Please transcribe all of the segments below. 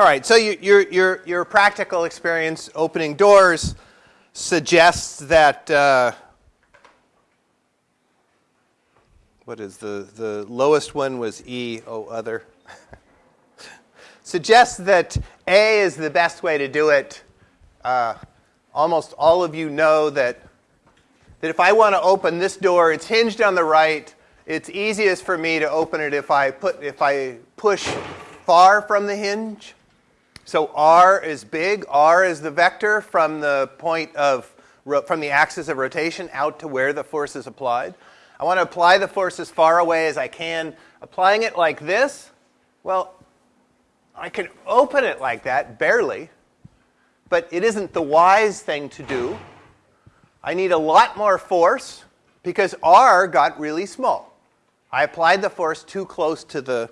All right, so you, your, your, your practical experience opening doors suggests that, uh, what is the, the lowest one was E, oh, other. suggests that A is the best way to do it. Uh, almost all of you know that, that if I want to open this door, it's hinged on the right. It's easiest for me to open it if I, put, if I push far from the hinge. So r is big. r is the vector from the point of from the axis of rotation out to where the force is applied. I want to apply the force as far away as I can. Applying it like this, well, I can open it like that, barely, but it isn't the wise thing to do. I need a lot more force because r got really small. I applied the force too close to the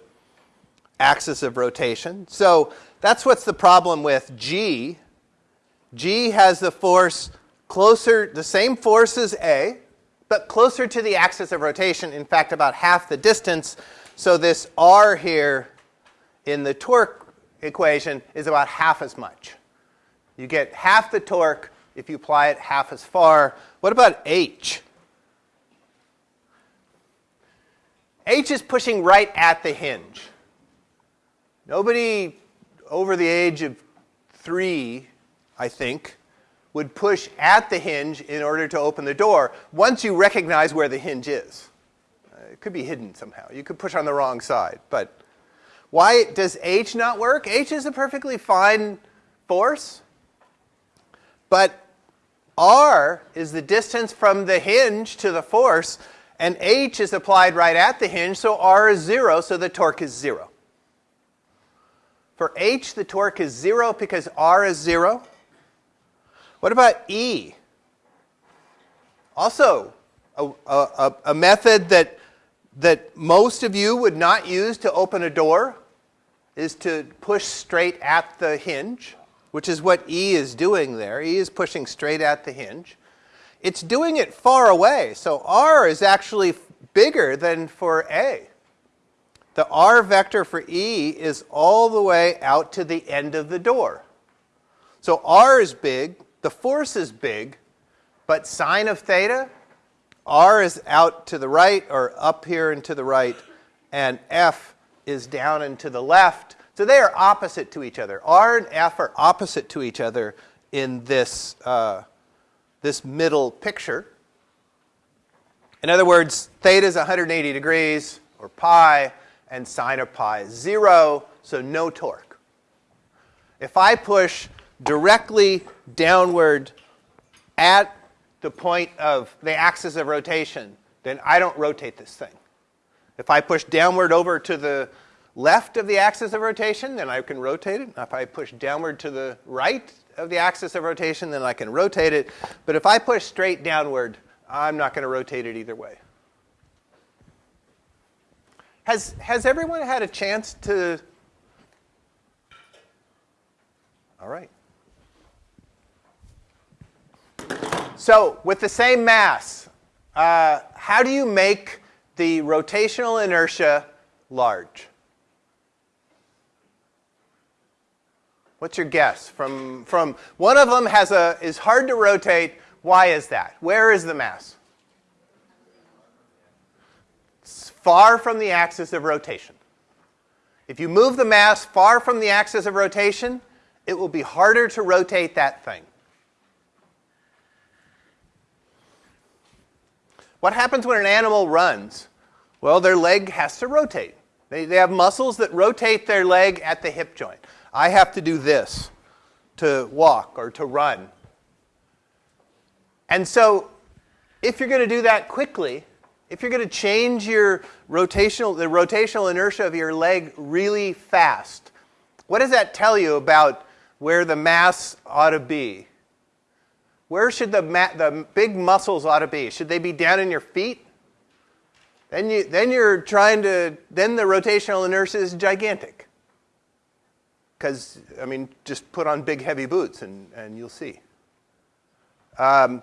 axis of rotation. So that's what's the problem with G. G has the force closer, the same force as A, but closer to the axis of rotation, in fact, about half the distance. So this R here in the torque equation is about half as much. You get half the torque if you apply it half as far. What about H? H is pushing right at the hinge. Nobody over the age of three, I think, would push at the hinge in order to open the door once you recognize where the hinge is. Uh, it could be hidden somehow. You could push on the wrong side. But why does H not work? H is a perfectly fine force. But R is the distance from the hinge to the force, and H is applied right at the hinge, so R is 0, so the torque is 0. For h, the torque is 0 because r is 0. What about E? Also, a, a, a, method that, that most of you would not use to open a door is to push straight at the hinge, which is what E is doing there. E is pushing straight at the hinge. It's doing it far away, so R is actually bigger than for A the r vector for E is all the way out to the end of the door. So r is big, the force is big, but sine of theta, r is out to the right or up here and to the right, and f is down and to the left. So they are opposite to each other. r and f are opposite to each other in this, uh, this middle picture. In other words, theta is 180 degrees, or pi, and sine of pi is 0, so no torque. If I push directly downward at the point of the axis of rotation, then I don't rotate this thing. If I push downward over to the left of the axis of rotation, then I can rotate it. If I push downward to the right of the axis of rotation, then I can rotate it. But if I push straight downward, I'm not going to rotate it either way. Has, has everyone had a chance to? All right. So with the same mass, uh, how do you make the rotational inertia large? What's your guess? From, from one of them has a, is hard to rotate. Why is that? Where is the mass? Far from the axis of rotation. If you move the mass far from the axis of rotation, it will be harder to rotate that thing. What happens when an animal runs? Well, their leg has to rotate. They, they have muscles that rotate their leg at the hip joint. I have to do this to walk or to run. And so, if you're going to do that quickly, if you're going to change your rotational, the rotational inertia of your leg really fast, what does that tell you about where the mass ought to be? Where should the, the big muscles ought to be? Should they be down in your feet? Then, you, then you're trying to, then the rotational inertia is gigantic. Because, I mean, just put on big heavy boots and, and you'll see. Um,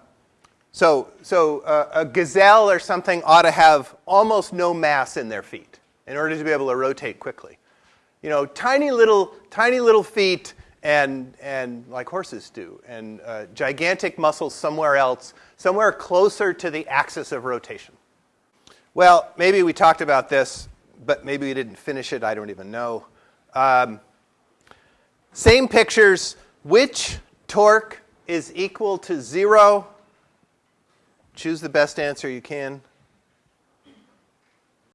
so, so uh, a gazelle or something ought to have almost no mass in their feet in order to be able to rotate quickly. you know, tiny little, tiny little feet and, and like horses do, and uh, gigantic muscles somewhere else, somewhere closer to the axis of rotation. Well, maybe we talked about this, but maybe we didn't finish it. I don't even know. Um, same pictures. Which torque is equal to zero? Choose the best answer you can.